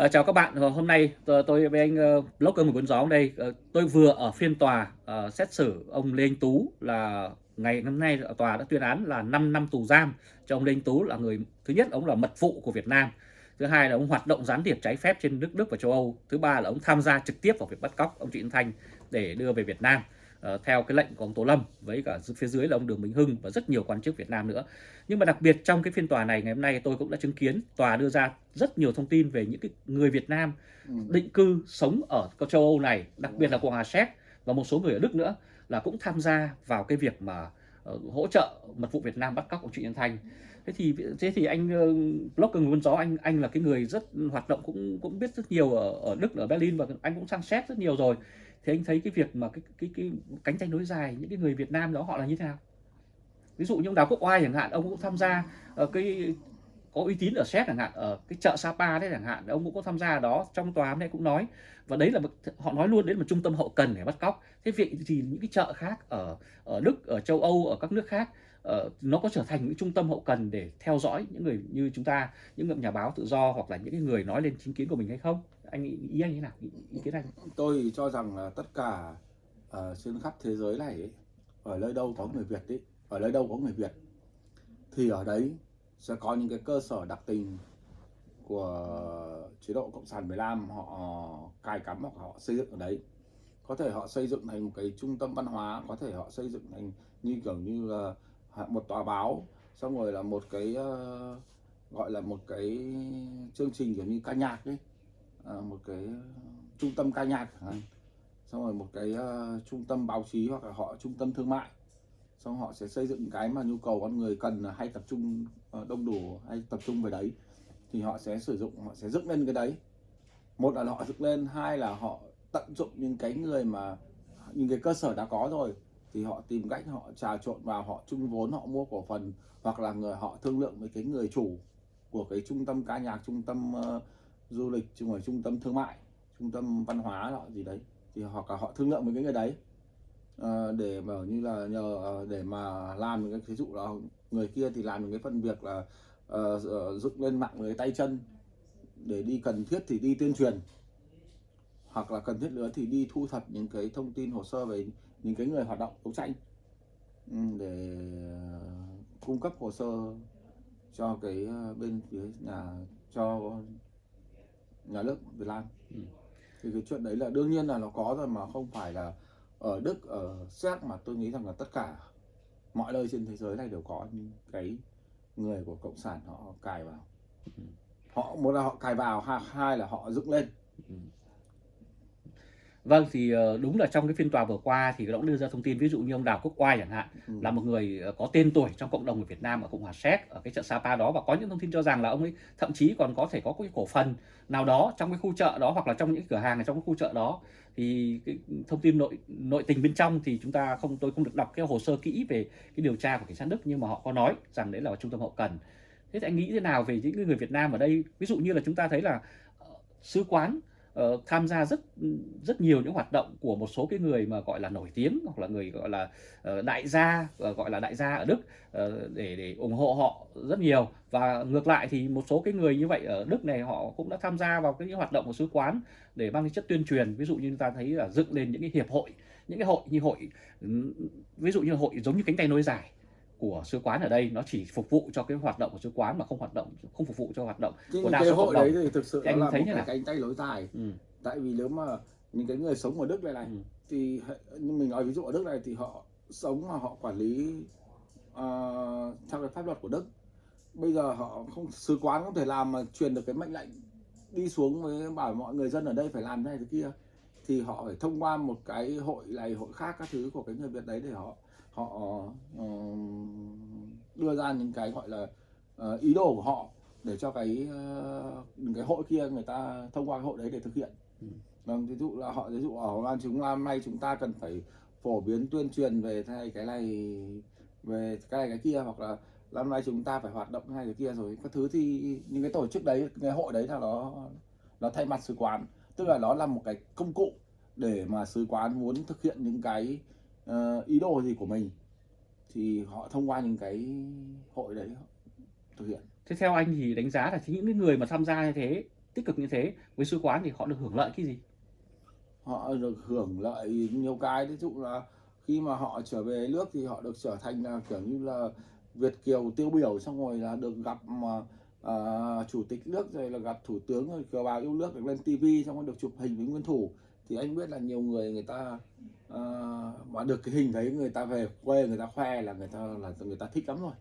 À, chào các bạn, ờ, hôm nay tôi, tôi với anh uh, blogger một cuốn gió đây, uh, tôi vừa ở phiên tòa uh, xét xử ông Lê Anh Tú là ngày hôm nay tòa đã tuyên án là 5 năm tù giam cho ông Lê Anh Tú là người thứ nhất ông là mật vụ của Việt Nam, thứ hai là ông hoạt động gián điệp trái phép trên nước Đức và châu Âu, thứ ba là ông tham gia trực tiếp vào việc bắt cóc ông Trịnh Thanh để đưa về Việt Nam. Uh, theo cái lệnh của ông Tố Lâm với cả phía dưới là ông Đường Minh Hưng và rất nhiều quan chức Việt Nam nữa. Nhưng mà đặc biệt trong cái phiên tòa này ngày hôm nay tôi cũng đã chứng kiến tòa đưa ra rất nhiều thông tin về những cái người Việt Nam ừ. định cư sống ở châu Âu này, đặc biệt là Cộng hòa Séc và một số người ở Đức nữa là cũng tham gia vào cái việc mà uh, hỗ trợ mật vụ Việt Nam bắt cóc ông Trịnh Nhân Thanh. Thế thì thế thì anh uh, blogger người gió anh anh là cái người rất hoạt động cũng cũng biết rất nhiều ở ở Đức ở Berlin và anh cũng sang xét rất nhiều rồi thì anh thấy cái việc mà cái cái cái cánh tranh nối dài những cái người Việt Nam đó họ là như thế nào? Ví dụ như ông Đào Quốc Oai chẳng hạn ông cũng tham gia ở cái có uy tín ở Séc chẳng hạn ở cái chợ Sapa đấy chẳng hạn ông cũng có tham gia ở đó trong tòa hôm nay cũng nói. Và đấy là họ nói luôn đến một trung tâm hậu cần để bắt cóc. Thế vậy thì những cái chợ khác ở ở Đức ở châu Âu ở các nước khác uh, nó có trở thành những trung tâm hậu cần để theo dõi những người như chúng ta những người nhà báo tự do hoặc là những cái người nói lên chính kiến của mình hay không? Anh ý, ý anh như nào? Ý, ý kiến anh? Tôi cho rằng là tất cả uh, trên khắp thế giới này ấy, ở nơi đâu có người Việt ấy ở nơi đâu có người Việt thì ở đấy sẽ có những cái cơ sở đặc tình của chế độ cộng sản Việt Nam họ cài cắm hoặc họ xây dựng ở đấy. Có thể họ xây dựng thành một cái trung tâm văn hóa có thể họ xây dựng thành như kiểu như là một tòa báo xong rồi là một cái uh, gọi là một cái chương trình kiểu như ca nhạc ấy. Ờ, một cái ờ, trung tâm ca nhạc xong rồi một cái uh, trung tâm báo chí hoặc là họ trung tâm thương mại. Xong họ sẽ xây dựng cái mà nhu cầu con người cần hay tập trung uh, đông đủ hay tập trung về đấy. Thì họ sẽ sử dụng họ sẽ dựng lên cái đấy. Một là họ dựng lên hai là họ tận dụng những cái người mà những cái cơ sở đã có rồi. Thì họ tìm cách họ trà trộn vào họ chung vốn họ mua cổ phần hoặc là người họ thương lượng với cái người chủ của cái trung tâm ca nhạc trung tâm uh, du lịch chung ở trung tâm thương mại trung tâm văn hóa họ gì đấy. Thì hoặc là họ thương lượng với cái người đấy ờ, để mà như là nhờ ờ, để mà làm những cái ví dụ là người kia thì làm những cái phần việc là uh, dựng lên mạng người tay chân để đi cần thiết thì đi tuyên truyền. Hoặc là cần thiết nữa thì đi thu thập những cái thông tin hồ sơ về những cái người hoạt động đấu tranh. Ừ, để cung cấp hồ sơ cho cái bên phía nhà cho nhà nước Việt Nam ừ. thì cái chuyện đấy là đương nhiên là nó có rồi mà không phải là ở Đức ở Séc mà tôi nghĩ rằng là tất cả mọi nơi trên thế giới này đều có những cái người của cộng sản họ cài vào ừ. họ một là họ cài vào hai là họ dựng lên ừ. Vâng thì ờ, đúng là trong cái phiên tòa vừa qua thì cũng đưa ra thông tin ví dụ như ông Đào Quốc Oai chẳng hạn ừ. là một người ờ, có tên tuổi trong cộng đồng người Việt Nam ở Cộng hòa Séc ở cái chợ Sapa đó và có những thông tin cho rằng là ông ấy thậm chí còn có thể có cái cổ phần nào đó trong cái khu chợ đó hoặc là trong những cửa hàng ở trong cái khu chợ đó. Thì cái thông tin nội nội tình bên trong thì chúng ta không tôi không được đọc cái hồ sơ kỹ về cái điều tra của cảnh sát Đức nhưng mà họ có nói rằng đấy là trung tâm hậu cần. Thế thì anh nghĩ thế nào về những người Việt Nam ở đây? Ví dụ như là chúng ta thấy là ờ, sứ quán uh, tham gia rất rất nhiều những hoạt động của một số cái người mà gọi là nổi tiếng hoặc là người gọi là uh, đại gia uh, gọi là đại gia ở Đức uh, để để ủng hộ họ rất nhiều. Và ngược lại thì một số cái người như vậy ở Đức này họ cũng đã tham gia vào cái hoạt động của sứ quán để mang cái chất tuyên truyền. Ví dụ như ta thấy là dựng lên những cái hiệp hội những cái hội như hội ví dụ như hội giống như cánh tay nối dài của sứ quán ở đây nó chỉ phục vụ cho cái hoạt động của sứ quán mà không hoạt động không phục vụ cho hoạt động Nhưng của đa số hội đấy thì thực sự anh là thấy một cái cánh tay lối dài ừ. tại vì nếu mà những cái người sống ở Đức này này ừ. thì như mình nói ví dụ ở Đức này thì họ sống mà họ quản lý uh, theo cái pháp luật của Đức bây giờ họ không sứ quán không thể làm mà truyền được cái mệnh lệnh đi xuống với bảo mọi người dân ở đây phải làm thế này thế kia thì họ phải thông qua một cái hội này hội khác các thứ của cái người Việt đấy để họ họ uh, đưa ra những cái gọi là uh, ý đồ của họ để cho cái uh, cái hội kia người ta thông qua cái hội đấy để thực hiện. Ừ. vâng ví dụ là họ ví dụ ở Lan chúng hôm nay chúng ta cần phải phổ biến tuyên truyền về thay cái này về cái này cái kia hoặc là năm nay chúng ta phải hoạt động hay cái kia rồi. Các thứ thì những cái tổ chức đấy cái hội đấy là nó nó thay mặt sứ quán. Tức là nó là một cái công cụ để mà sứ quán muốn thực hiện những cái uh, ý đồ gì của mình thì họ thông qua những cái hội đấy thực hiện. Thế theo anh thì đánh giá là những người mà tham gia như thế tích cực như thế với sứ quán thì họ được hưởng lợi cái gì? Họ được hưởng lợi nhiều cái. Ví dụ là khi mà họ trở về nước thì họ được trở thành là kiểu như là Việt kiều tiêu biểu xong rồi là được gặp mà à, chủ tịch nước rồi là gặp thủ tướng rồi kiều bào yêu nước được lên tivi xong rồi được chụp hình với nguyên thủ. Thì anh biết là nhiều người người ta à, mà được cái hình đấy người ta về quê người ta khoe là người ta là người ta thích lắm rồi.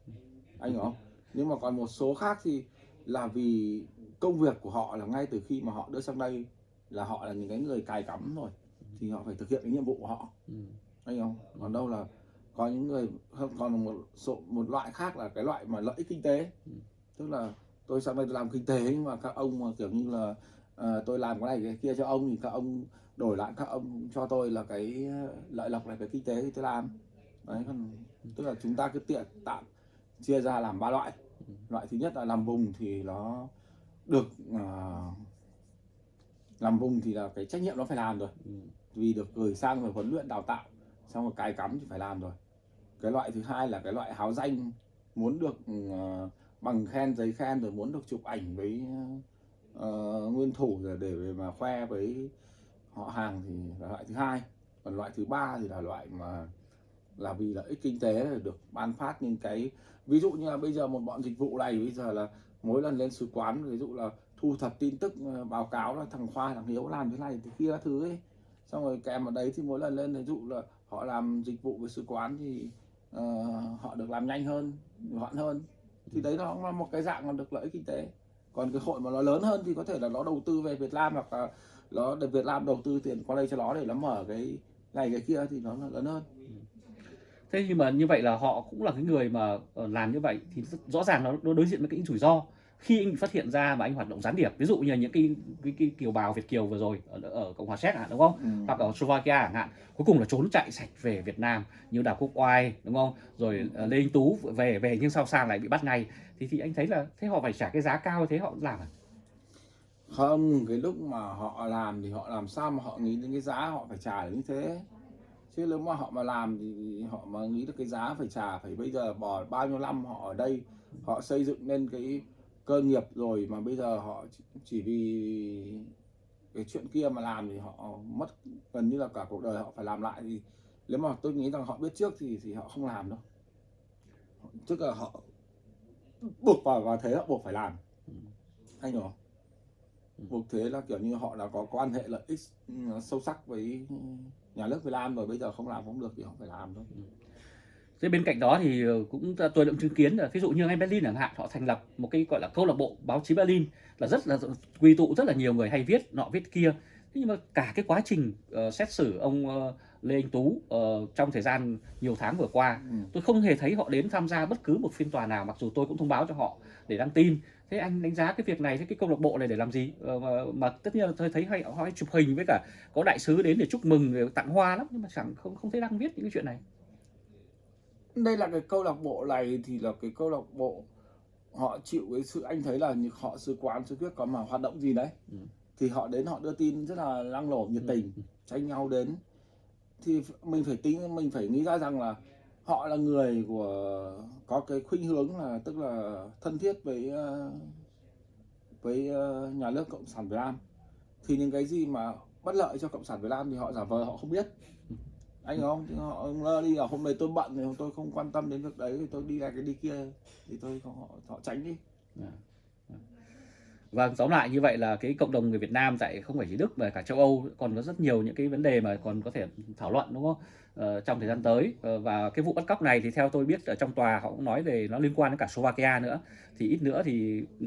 Anh hiểu không? Nhưng mà còn một số khác thì là vì công việc của họ là ngay từ khi mà họ đưa sang đây là họ là những cái người cài cắm rồi. Thì họ phải thực hiện cái nhiệm vụ của họ. Ừ. anh không? Còn đâu là có những người còn một số một loại khác là cái loại mà lợi ích kinh tế. Ừ. tức là tôi sang đây làm kinh tế nhưng mà các ông mà kiểu như là à, tôi làm cái này cái kia cho ông thì các ông đổi lại các ông cho tôi là cái lợi lộc này cái kinh tế thì tôi làm. Đấy còn tức là chúng ta cứ tiện tạm chia ra làm ba loại. Loại thứ nhất là làm vùng thì nó được uh, làm vùng thì là cái trách nhiệm nó phải làm rồi. Ừ. vì được gửi sang rồi huấn luyện đào tạo xong rồi cài cắm thì phải làm rồi. Cái loại thứ hai là cái loại háo danh muốn được uh, bằng khen giấy khen rồi muốn được chụp ảnh với uh, nguyên thủ để để mà khoe với họ hàng thì là loại thứ hai. Còn loại thứ ba thì là loại mà là vì lợi ích kinh tế được ban phát những cái ví dụ như là bây giờ một bọn dịch vụ này bây giờ là mỗi lần lên sứ quán ví dụ là thu thập tin tức ờ, báo cáo là thằng khoa thằng hiếu làm thế này thì kia thứ ấy. Xong rồi kèm vào đấy thì mỗi lần lên ví dụ là họ làm dịch vụ với sứ quán thì uh, họ được làm nhanh hơn gọn hơn. Thì đấy nó là một cái dạng mà được lợi ích kinh tế còn cái hội mà nó lớn hơn thì có thể là nó đầu tư về Việt Nam hoặc là nó để Việt Nam đầu tư tiền qua đây cho nó để nó mở cái này cái kia thì nó là lớn hơn. Thế nhưng mà như vậy là họ cũng là cái người mà ờ, làm như vậy thì rõ ràng nó đối diện với cái rủi ro khi anh bị phát hiện ra mà anh hoạt động gián điệp ví dụ như những cái cái, cái kiều bào Việt kiều vừa rồi ở, ở cộng hòa séc hạn đúng không? Ừ. hoặc ở Slovakia chẳng hạn cuối cùng là trốn chạy sạch về Việt Nam như Đào Quốc Oai đúng không? Rồi uh, Lê Anh Tú về về nhưng sau sang lại bị bắt ngay. Thì thì anh thấy là thế họ phải trả cái giá cao thế họ làm à? không cái lúc mà họ làm thì họ làm sao mà họ nghĩ đến cái giá họ phải trả như thế? Chứ nếu mà họ mà làm thì họ mà nghĩ được cái giá phải trả phải bây giờ bỏ bao nhiêu năm họ ở đây họ xây dựng nên cái cơ nghiệp rồi mà bây giờ họ chỉ vì cái chuyện kia mà làm thì họ mất gần như là cả cuộc đời họ phải làm lại thì nếu mà tôi nghĩ rằng họ biết trước thì thì họ không làm đâu. Tức là họ buộc vào và thế họ buộc phải làm. Anh hiểu không? Buộc thế là kiểu như họ đã có quan hệ lợi ích ừ, sâu sắc với nhà nước Việt Nam rồi bây giờ không làm không được thì họ phải làm thôi Thế bên cạnh đó thì ờ, cũng tôi đã chứng kiến là ví dụ như ngay Berlin chẳng hạn họ thành lập một cái gọi là câu lạc bộ báo chí Berlin là rất là quy tụ rất là nhiều người hay viết nọ viết kia. Thế nhưng mà cả cái quá trình uh, xét xử ông uh, Lê Anh Tú uh, trong thời gian nhiều tháng vừa qua, ừ. tôi không hề thấy họ đến tham gia bất cứ một phiên tòa nào mặc dù tôi cũng thông báo cho họ để đăng tin. Thế anh đánh giá cái việc này, cái câu lạc bộ này để làm gì? Uh, mà, mà tất nhiên là tôi thấy hay họ chụp hình với cả có đại sứ đến để chúc mừng, để tặng hoa lắm nhưng mà chẳng không không thấy đăng viết những cái chuyện này đây là cái câu lạc bộ này thì là cái câu lạc bộ họ chịu cái sự anh thấy là họ sứ quán sứ quyết có mà hoạt động gì đấy ừ. thì họ đến họ đưa tin rất là năng nổ nhiệt tình ừ. tranh nhau đến thì mình phải tính mình phải nghĩ ra rằng là họ là người của có cái khuynh hướng là tức là thân thiết với ờ, với ờ, nhà nước cộng sản Việt Nam thì những cái gì mà bất lợi cho cộng sản Việt Nam thì họ giả vờ họ không biết anh không chứ họ lơ đi là hôm nay tôi bận thì tôi không quan tâm đến việc đấy thì tôi đi này cái đi kia. Thì tôi họ, họ tránh đi. Và Vâng, tóm lại như vậy là cái cộng đồng người Việt Nam tại không phải chỉ Đức mà cả châu Âu còn có rất nhiều những cái vấn đề mà còn có thể thảo luận đúng không? Ờ, trong thời gian tới. Ờ, và cái vụ bắt cóc này thì theo tôi biết ở trong tòa họ cũng nói về nó liên quan đến cả Slovakia nữa. Thì ít nữa thì ừ,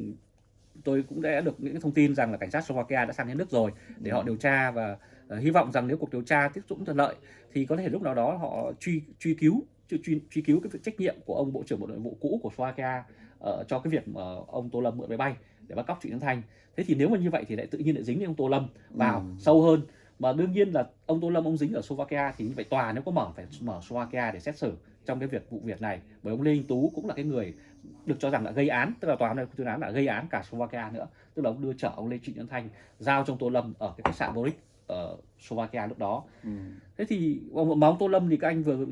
tôi cũng đã được những thông tin rằng là cảnh sát Slovakia đã sang đến nước rồi để họ điều tra và hy vọng rằng nếu cuộc điều tra tiếp tục thuận lợi thì có thể lúc nào đó họ truy truy cứu truy, truy cứu cái việc trách nhiệm của ông bộ trưởng bộ nội vụ cũ của Slovakia uh, cho cái việc mà ông Tô Lâm mượn máy bay để bắt cóc Trịnh Nhân Thanh. Thế thì nếu mà như vậy thì lại tự nhiên lại dính đến ông Tô Lâm vào ừ. sâu hơn. Mà đương nhiên là ông Tô Lâm ông dính ở Slovakia thì như vậy tòa nếu có mở phải mở Slovakia để xét xử trong cái việc vụ việc này. Bởi ông Lê Anh Tú cũng là cái người được cho rằng là gây án tức là tòa này tuyên án là gây án cả Slovakia nữa. Tức là ông đưa chở ông Lê Trịnh Nhân Thanh giao trong Tô Lâm ở cái khách sạn Boric ở Slovakia lúc đó. Ừ. Thế thì ông mà ông Tô Lâm thì các anh vừa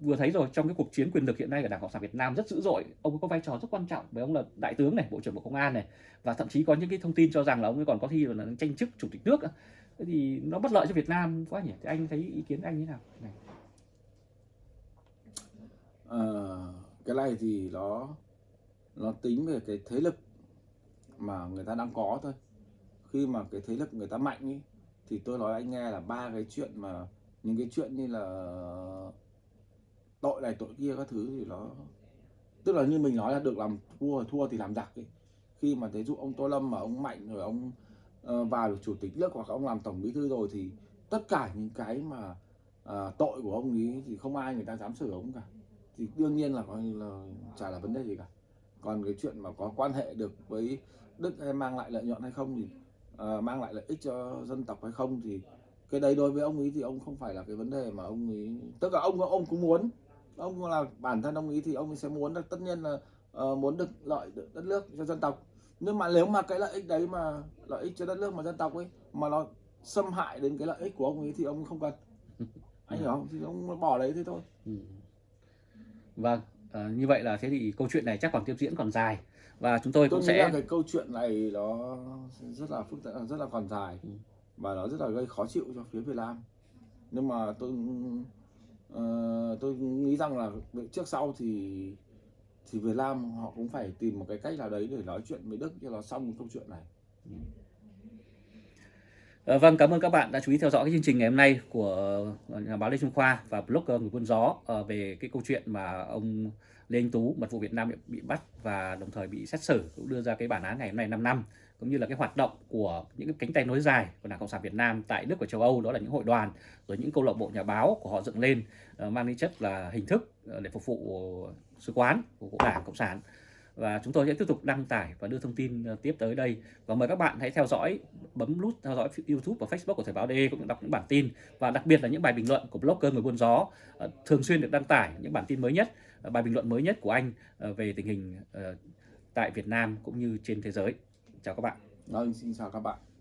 vừa thấy rồi trong cái cuộc chiến quyền lực hiện nay ở Đảng Cộng sản Việt Nam rất dữ dội, ông có vai trò rất quan trọng bởi ông là đại tướng này, bộ trưởng Bộ Công an này và thậm chí có những cái thông tin cho rằng là ông ấy còn có thi là tranh chức chủ tịch nước. Thế thì nó bất lợi cho Việt Nam quá nhỉ? Thì anh thấy ý kiến anh như thế nào? Này. Ờ, cái này thì nó nó tính về cái thế lực mà người ta đang có thôi khi mà cái thế lực người ta mạnh ý, thì tôi nói anh nghe là ba cái chuyện mà những cái chuyện như là tội này tội kia các thứ thì nó tức là như mình nói là được làm thua thua thì làm giặc ấy. Khi mà ví dụ ông Tô Lâm mà ông mạnh rồi ông uh, vào được chủ tịch nước hoặc ông làm tổng bí thư rồi thì tất cả những cái mà uh, tội của ông ấy thì không ai người ta dám xử ông cả. Thì đương nhiên là coi là chả là vấn đề gì cả. Còn cái chuyện mà có quan hệ được với Đức hay mang lại lợi nhuận hay không thì Ờ, mang lại lợi ích cho dân tộc hay không thì cái đấy đối với ông ấy thì ông không phải là cái vấn đề mà ông ấy tức là ông ông cũng muốn ông là bản thân ông ấy thì ông ấy sẽ muốn tất nhiên là uh, muốn được lợi được đất nước cho dân tộc. Nhưng mà nếu mà cái lợi ích đấy mà lợi ích cho đất nước mà dân tộc ấy mà nó xâm hại đến cái lợi ích của ông ấy thì ông không cần. Anh hiểu không? Thì ông bỏ đấy thế thôi. Ừ. Vâng à, như vậy là thế thì câu chuyện này chắc còn tiếp diễn còn dài và chúng tôi, tôi cũng sẽ cái câu chuyện này nó rất là phức tạp rất là còn dài ừ. và nó rất là gây khó chịu cho phía Việt Nam nhưng mà tôi uh, tôi nghĩ rằng là trước sau thì thì Việt Nam họ cũng phải tìm một cái cách nào đấy để nói chuyện với Đức cho nó xong câu chuyện này. À, vâng, cảm ơn các bạn đã chú ý theo dõi cái chương trình ngày hôm nay của ờ, nhà báo Lê Trung Khoa và blogger ờ, người quân gió về cái câu chuyện mà ông Lê Anh Tú, mật vụ Việt Nam bị bắt và đồng thời bị xét xử cũng đưa ra cái bản án ngày hôm nay 5 năm cũng như là cái hoạt động của những cái cánh tay nối dài của Đảng Cộng sản Việt Nam tại Đức và châu Âu đó là những hội đoàn rồi những câu lạc bộ nhà báo của họ dựng lên mang tính chất là hình thức để phục vụ sứ quán của Đảng Cộng sản và chúng tôi sẽ tiếp tục đăng tải và đưa thông tin ờ, tiếp tới đây. Và mời các bạn hãy theo dõi bấm nút theo dõi YouTube và Facebook của Thời báo DE cũng như đọc những bản tin. Và đặc biệt là những bài bình luận của blogger người buôn gió ờ, thường xuyên được đăng tải những bản tin mới nhất ờ, bài bình luận mới nhất của anh về tình hình tại Việt Nam cũng như trên thế giới. Chào các bạn. Vâng, xin chào các bạn.